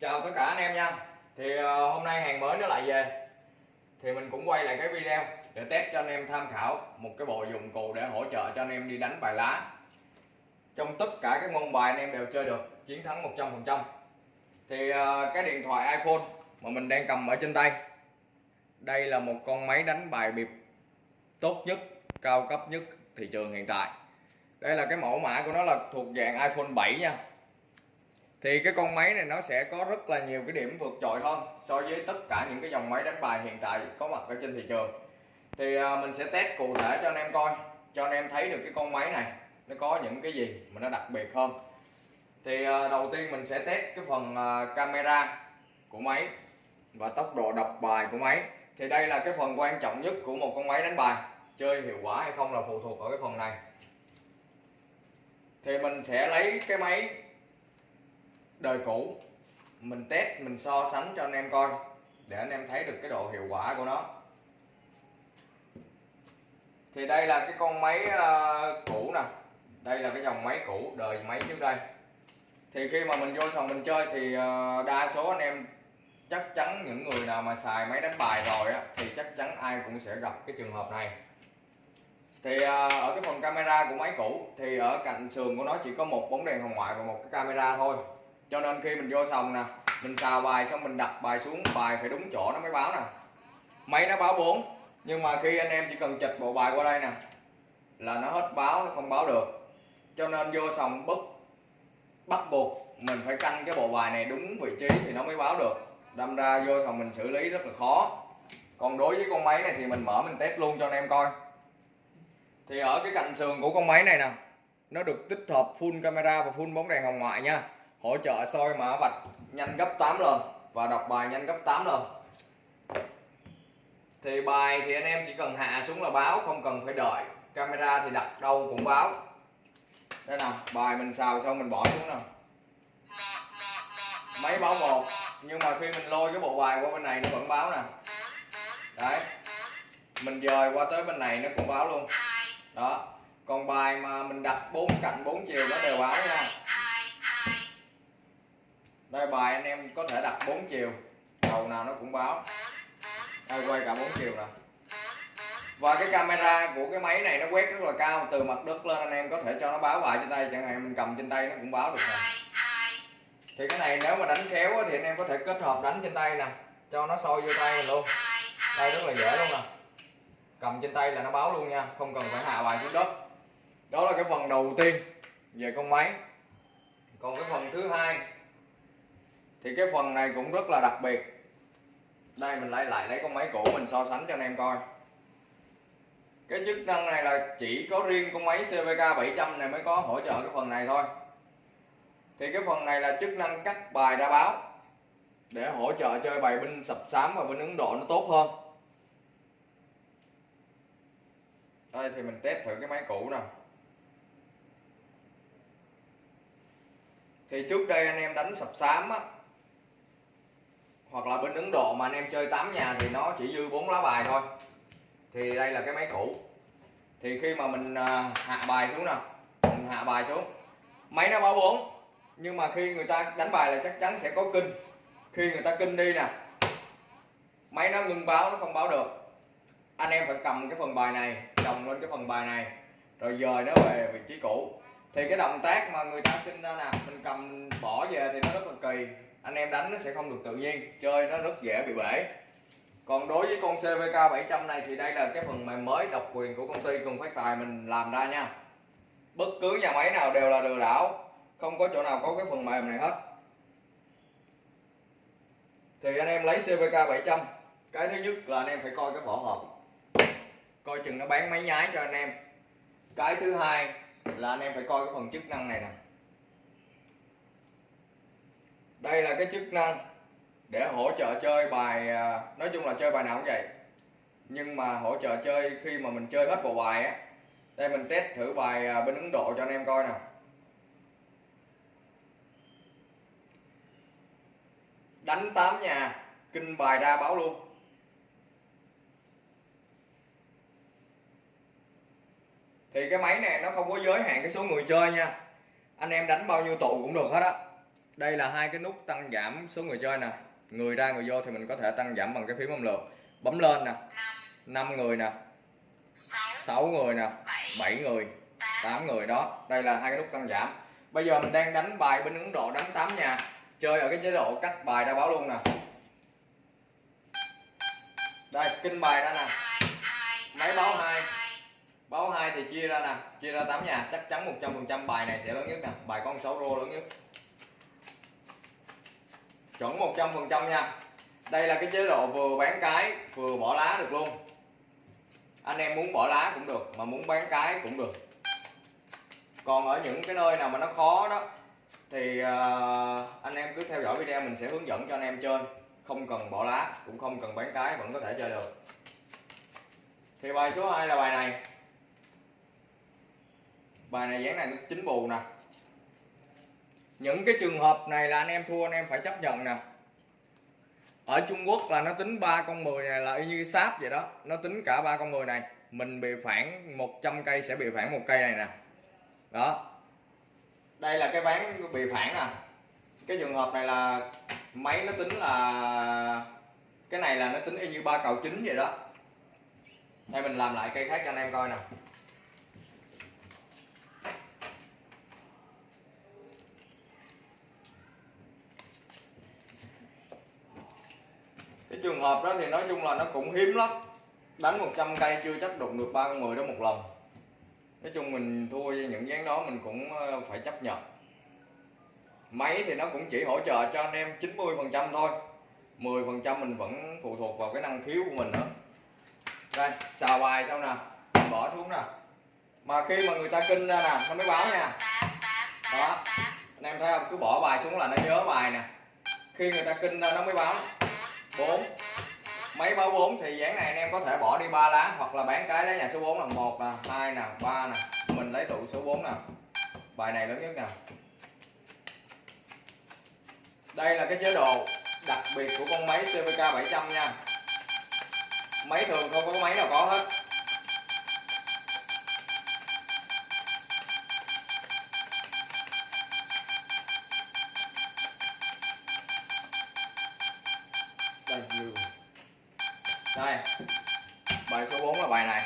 chào tất cả anh em nha. Thì ờ, hôm nay hàng mới nó lại về. Thì mình cũng quay lại cái video để test cho anh em tham khảo một cái bộ dụng cụ để hỗ trợ cho anh em đi đánh bài lá. Trong tất cả các môn bài anh em đều chơi được, chiến thắng 100% thì ờ, cái điện thoại iPhone mà mình đang cầm ở trên tay, đây là một con máy đánh bài bịp tốt nhất, cao cấp nhất thị trường hiện tại. Đây là cái mẫu mã của nó là thuộc dạng iPhone 7 nha thì cái con máy này nó sẽ có rất là nhiều cái điểm vượt trội hơn so với tất cả những cái dòng máy đánh bài hiện tại có mặt ở trên thị trường. Thì à, mình sẽ test cụ thể cho anh em coi, cho anh em thấy được cái con máy này nó có những cái gì mà nó đặc biệt hơn. Thì à, đầu tiên mình sẽ test cái phần à, camera của máy và tốc độ đọc bài của máy. Thì đây là cái phần quan trọng nhất của một con máy đánh bài, chơi hiệu quả hay không là phụ thuộc ở cái phần này. Thì mình sẽ lấy cái máy đời cũ mình test mình so sánh cho anh em coi để anh em thấy được cái độ hiệu quả của nó. Thì đây là cái con máy uh, cũ nè. Đây là cái dòng máy cũ đời máy trước đây. Thì khi mà mình vô sòng mình chơi thì uh, đa số anh em chắc chắn những người nào mà xài máy đánh bài rồi á thì chắc chắn ai cũng sẽ gặp cái trường hợp này. Thì uh, ở cái phần camera của máy cũ thì ở cạnh sườn của nó chỉ có một bóng đèn hồng ngoại và một cái camera thôi cho nên khi mình vô sòng nè, mình xào bài xong mình đặt bài xuống, bài phải đúng chỗ nó mới báo nè. Máy nó báo 4 nhưng mà khi anh em chỉ cần chật bộ bài qua đây nè, là nó hết báo nó không báo được. Cho nên vô sòng bất bắt buộc mình phải canh cái bộ bài này đúng vị trí thì nó mới báo được. Đâm ra vô sòng mình xử lý rất là khó. Còn đối với con máy này thì mình mở, mình test luôn cho anh em coi. Thì ở cái cạnh sườn của con máy này nè, nó được tích hợp full camera và full bóng đèn hồng ngoại nha hỗ trợ soi mã vạch nhanh gấp 8 lần và đọc bài nhanh gấp 8 lần. Thì bài thì anh em chỉ cần hạ xuống là báo, không cần phải đợi. Camera thì đặt đâu cũng báo. Đây nào? Bài mình xào xong mình bỏ xuống nào. Máy báo một, nhưng mà khi mình lôi cái bộ bài qua bên này nó vẫn báo nè. Đấy. Mình dời qua tới bên này nó cũng báo luôn. Đó. Còn bài mà mình đặt bốn cạnh bốn chiều nó đều báo nha đây bài anh em, có thể đặt bốn chiều. Đầu nào nó cũng báo. Đây quay cả bốn chiều nè và cái camera của cái máy này nó quét rất là cao, từ mặt đất lên anh em có thể cho nó báo bài trên tay, chẳng hạn mình cầm trên tay nó cũng báo được nè thì cái này nếu mà đánh khéo thì anh em có thể kết hợp đánh trên tay nè, cho nó soi vô tay mình luôn. Đây rất là dễ luôn nè. Cầm trên tay là nó báo luôn nha, không cần phải hạ bài xuống đất. Đó là cái phần đầu tiên về con máy. Còn cái phần thứ hai thì cái phần này cũng rất là đặc biệt. Đây, mình lại lại lấy con máy cũ mình so sánh cho anh em coi. Cái chức năng này là chỉ có riêng con máy CVK 700 này mới có hỗ trợ cái phần này thôi. Thì cái phần này là chức năng cắt bài ra báo để hỗ trợ chơi bài binh sập sám và binh Ấn Độ nó tốt hơn. Đây, thì mình test thử cái máy cũ nè thì trước đây anh em đánh sập sám á hoặc là bên Ấn Độ mà anh em chơi 8 nhà thì nó chỉ dư 4 lá bài thôi. Thì đây là cái máy cũ. Thì khi mà mình à, hạ bài xuống nè. Mình hạ bài xuống. Máy nó báo 4 nhưng mà khi người ta đánh bài là chắc chắn sẽ có kinh. Khi người ta kinh đi nè, máy nó ngưng báo, nó không báo được. Anh em phải cầm cái phần bài này, chồng lên cái phần bài này, rồi dời nó về vị trí cũ. Thì cái động tác mà người ta kinh ra nè, mình cầm bỏ về thì nó rất là kỳ anh em đánh nó sẽ không được tự nhiên, chơi nó rất dễ bị bể. Còn đối với con CVK 700 này thì đây là cái phần mềm mới độc quyền của công ty Cường Phát Tài mình làm ra nha. Bất cứ nhà máy nào đều là lừa đảo, không có chỗ nào có cái phần mềm này hết. Thì anh em lấy CVK 700 cái thứ nhất là anh em phải coi cái vỏ hộp. Coi chừng nó bán máy nhái cho anh em. Cái thứ hai là anh em phải coi cái phần chức năng này nè đây là cái chức năng để hỗ trợ chơi bài à, nói chung là chơi bài nào cũng vậy. Nhưng mà hỗ trợ chơi khi mà mình chơi hết bộ bài á, đây mình test thử bài à, bên Ấn Độ cho anh em coi nè đánh 8 nhà, kinh bài ra báo luôn. Thì cái máy này nó không có giới hạn cái số người chơi nha. Anh em đánh bao nhiêu tụ cũng được hết á đây là hai cái nút tăng giảm số người chơi nè. Người ra người vô thì mình có thể tăng giảm bằng cái phím âm lượt bấm lên nè. 5 người nè. 6 người nè. 7 người. 8 người đó. Đây là hai cái nút tăng giảm. Bây giờ mình đang đánh bài bên Ấn Độ đánh 8 nhà chơi ở cái chế độ cắt bài ra báo luôn nè. Đây, kinh bài ra nè. Máy báo 2 báo 2 thì chia ra nè. Chia ra 8 nhà chắc chắn 100% bài này sẽ lớn nhất nè. Bài con 6 rô lớn nhất chuẩn 100% nha. Đây là cái chế độ vừa bán cái, vừa bỏ lá được luôn. Anh em muốn bỏ lá cũng được, mà muốn bán cái cũng được. Còn ở những cái nơi nào mà nó khó đó, thì à, anh em cứ theo dõi video mình sẽ hướng dẫn cho anh em chơi. Không cần bỏ lá, cũng không cần bán cái, vẫn có thể chơi được. Thì bài số 2 là bài này. Bài này dáng này nó chín bù nè những cái trường hợp này là anh em thua, anh em phải chấp nhận nè. Ở Trung Quốc là nó tính ba con 10 này là y như sáp vậy đó. Nó tính cả ba con 10 này. Mình bị phản 100 cây sẽ bị phản một cây này nè. Đó. Đây là cái ván bị phản nè. Cái trường hợp này là máy nó tính là, cái này là nó tính y như ba cầu chính vậy đó. Đây mình làm lại cây khác cho anh em coi nè cái trường hợp đó thì nói chung là nó cũng hiếm lắm. Đánh 100 cây chưa chắc đụng được ba con người đó một lần nói chung mình thua với những ván đó mình cũng ờ, phải chấp nhận. Máy thì nó cũng chỉ hỗ trợ cho anh em 90 phần trăm thôi. 10 phần trăm mình vẫn phụ thuộc vào cái năng khiếu của mình nữa. Đây, xào bài xong nè, bỏ xuống nè. Mà khi mà người ta kinh ra nè, nó mới báo nha. Đó, anh em thấy không? Cứ bỏ bài xuống là nó nhớ bài nè. Khi người ta kinh ra, nó mới báo. 4 máy báo 4 thì dáng này anh em có thể bỏ đi ba lá, hoặc là bán cái lấy nhà số 4 là một nè, hai nè, ba nè. Mình lấy tụ số 4 nè. Bài này lớn nhất nè. Đây là cái chế độ đặc biệt của con máy CVK 700 nha. Máy thường không có máy nào có hết. Đây bài số 4 là bài này.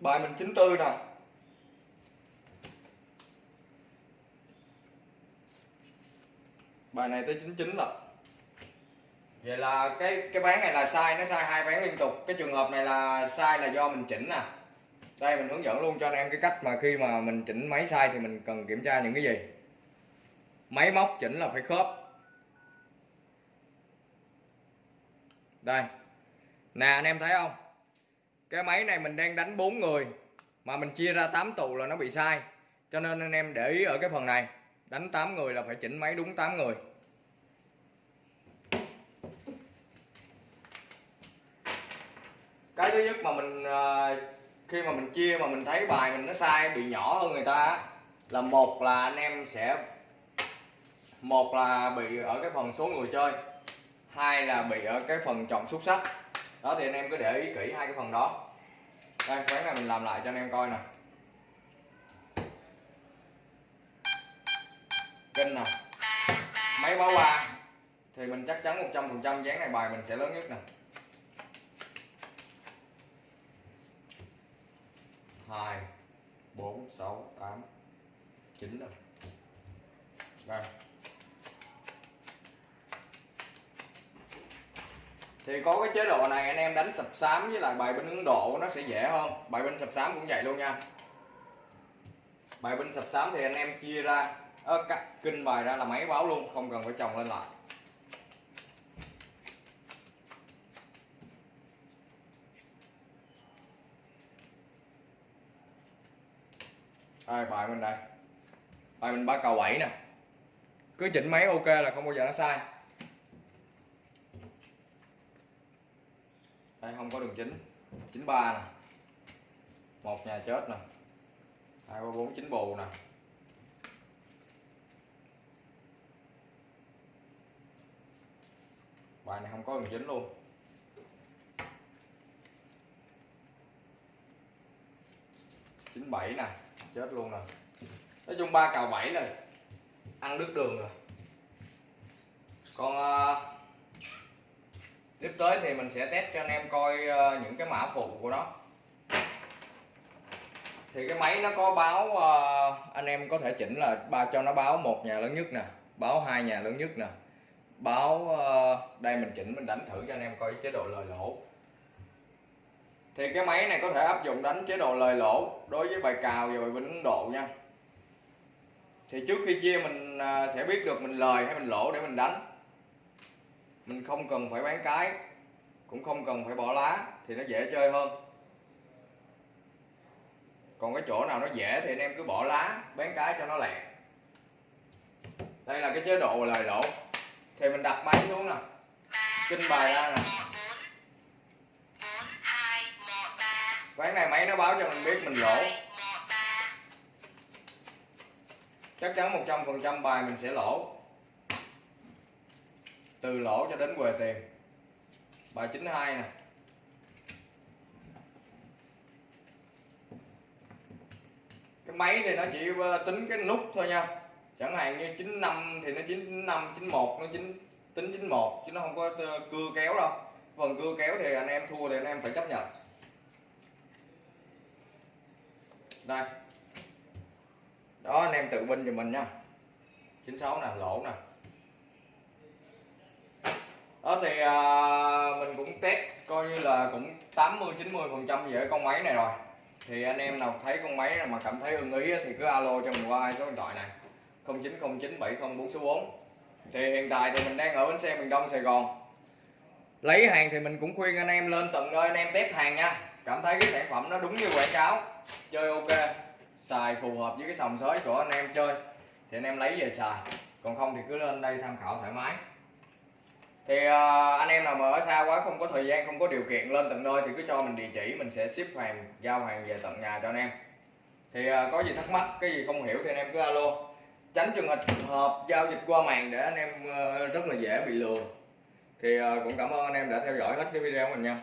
Bài mình 94 nè. Bài này tới 99 là vậy là cái cái bán này là sai, nó sai hai bán liên tục. Cái trường hợp này là sai là do mình chỉnh nè. Đây, mình hướng dẫn luôn cho anh em cái cách mà khi mà mình chỉnh máy sai thì mình cần kiểm tra những cái gì? Máy móc chỉnh là phải khớp. Đây. Nè, anh em thấy không? Cái máy này mình đang đánh 4 người, mà mình chia ra 8 tụ là nó bị sai. Cho nên anh em để ý ở cái phần này, đánh 8 người là phải chỉnh máy đúng 8 người. Cái thứ nhất mà mình ờ, khi mà mình chia mà mình thấy bài mình nó sai, bị nhỏ hơn người ta là một là anh em sẽ, một là bị ở cái phần số người chơi hai là bị ở cái phần chọn xuất sắc. Đó, thì anh em cứ để ý kỹ hai cái phần đó. Đây ván này mình làm lại cho anh em coi nè. Kinh nè. Máy báo ba. Thì mình chắc chắn 100 phần trăm dáng này bài mình sẽ lớn nhất nè. Hai, bốn, sáu, tám, chín rồi đây. Thì có cái chế độ này anh em đánh sập sám với lại bài binh Ấn Độ nó sẽ dễ hơn. Bài binh sập sám cũng vậy luôn nha. Bài binh sập sám thì anh em chia ra. Ơ, cắt kinh bài ra là máy báo luôn, không cần phải chồng lên lại. Đây, bài bên đây. Bài mình ba cầu bảy nè. Cứ chỉnh máy ok là không bao giờ nó sai. Đây không có đường chính. 93 nè. Một nhà chết nè. Hai ba bốn chín bù nè. Bài này không có đường chính luôn. Chín bảy nè. Chết luôn nè. Nói chung ba cào bảy rồi ăn đứt đường rồi. Còn uh, clip tới thì mình sẽ test cho anh em coi ờ, những cái mã phụ của nó. Thì cái máy nó có báo ờ, anh em có thể chỉnh là ba, cho nó báo một nhà lớn nhất nè, báo hai nhà lớn nhất nè. Báo ờ, đây mình chỉnh, mình đánh thử cho anh em coi chế độ lời lỗ. Thì cái máy này có thể áp dụng đánh chế độ lời lỗ đối với bài cào và bài binh Ấn Độ nha. Thì trước khi chia mình sẽ biết được mình lời hay mình lỗ để mình đánh mình không cần phải bán cái, cũng không cần phải bỏ lá, thì nó dễ chơi hơn. Còn cái chỗ nào nó dễ thì anh em cứ bỏ lá, bán cái cho nó lẹ. Đây là cái chế độ lời lỗ. Thì mình đặt máy xuống nè. Kinh bài ra nè. Ván này máy nó báo cho mình biết mình lỗ. Chắc chắn 100% bài mình sẽ lỗ từ lỗ cho đến quề tiền. Bài 92 nè. Cái máy thì nó chỉ tính cái nút thôi nha. Chẳng hạn như 95 thì nó 95 91 nó chính tính 91 chứ nó không có ờ, cưa kéo đâu. Phần cưa kéo thì anh em thua thì anh em phải chấp nhận. Đây. Đó, anh em tự binh cho mình nha. 96 nè, lỗ nè đó thì à, mình cũng test coi như là cũng 80 90 phần trăm về con máy này rồi. Thì anh em nào thấy con máy mà cảm thấy ưng ý thì cứ alo cho mình qua hai số điện thoại này 0909 704 số 4 thì hiện tại thì mình đang ở bến xe miền Đông Sài Gòn. Lấy hàng thì mình cũng khuyên anh em lên tận nơi anh em test hàng nha. Cảm thấy cái sản phẩm nó đúng như quảng cáo chơi ok xài phù hợp với cái sòng sới của anh em chơi. Thì anh em lấy về xài còn không thì cứ lên đây tham khảo thoải mái thì uh, anh em nào mà ở xa quá không có thời gian không có điều kiện lên tận nơi thì cứ cho mình địa chỉ mình sẽ ship hàng giao hàng về tận nhà cho anh em. Thì uh, có gì thắc mắc cái gì không hiểu thì anh em cứ alo. Tránh trường hợp giao dịch qua màn để anh em uh, rất là dễ bị lừa. Thì uh, cũng cảm ơn anh em đã theo dõi hết cái video của mình nha.